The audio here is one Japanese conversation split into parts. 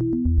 you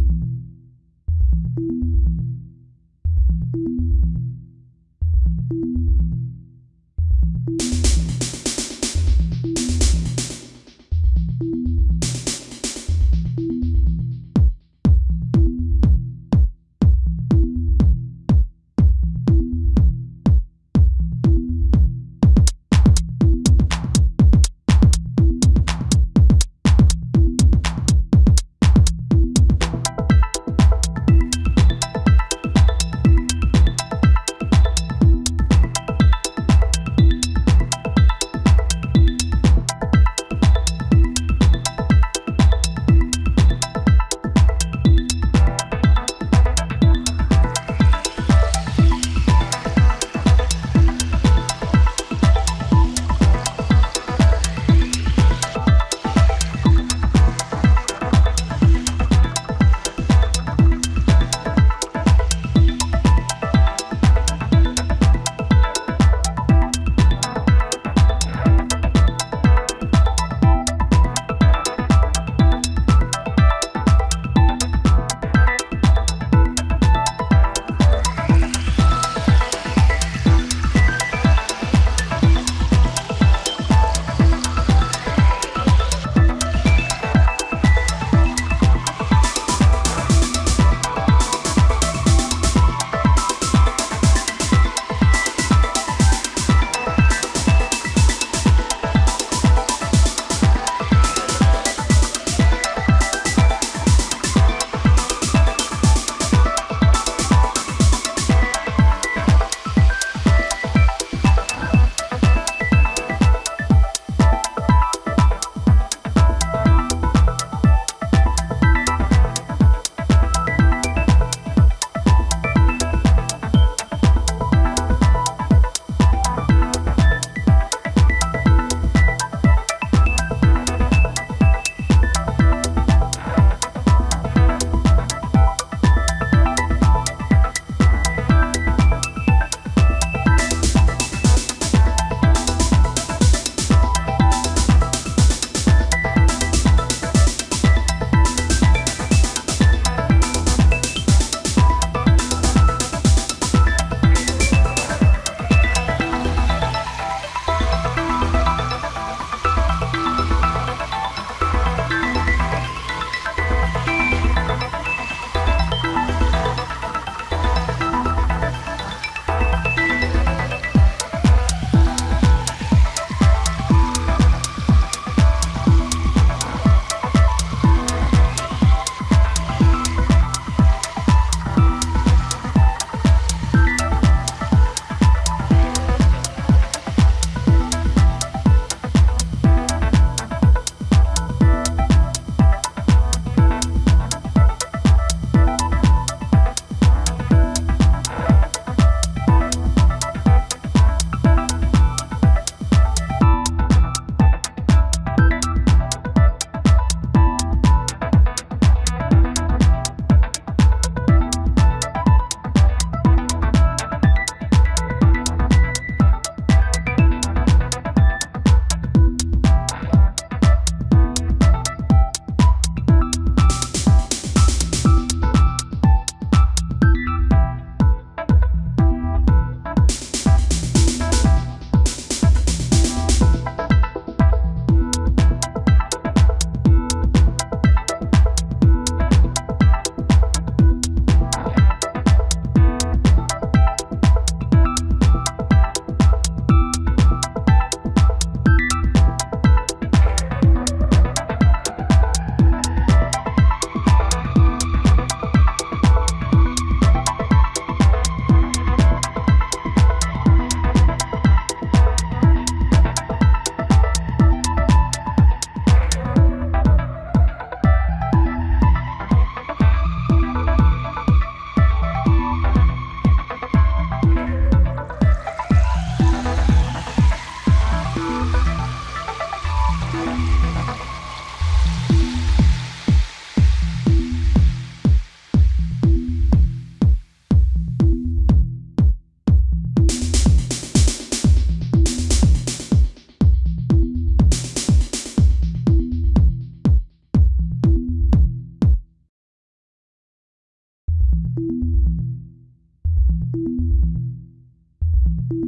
Thank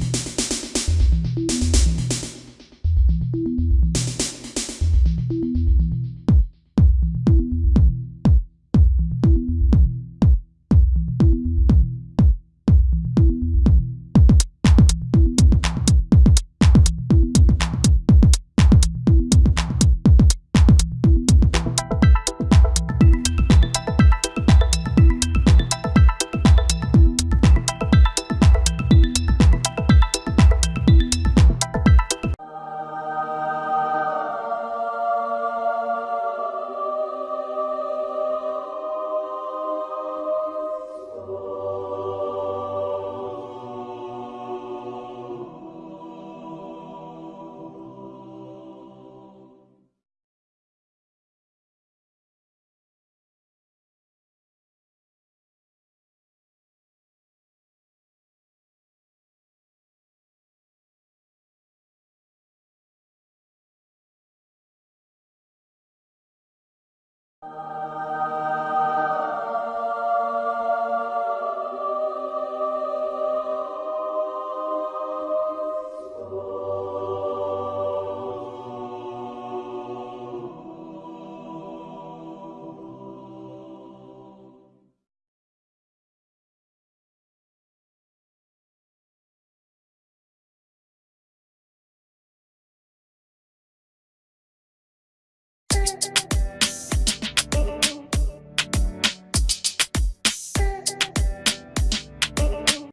you. You